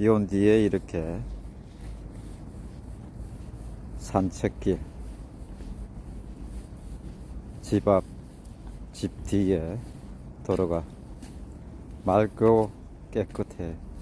비 온 뒤에 이렇게 산책길 집 앞 집 뒤에 도로가 맑고 깨끗해.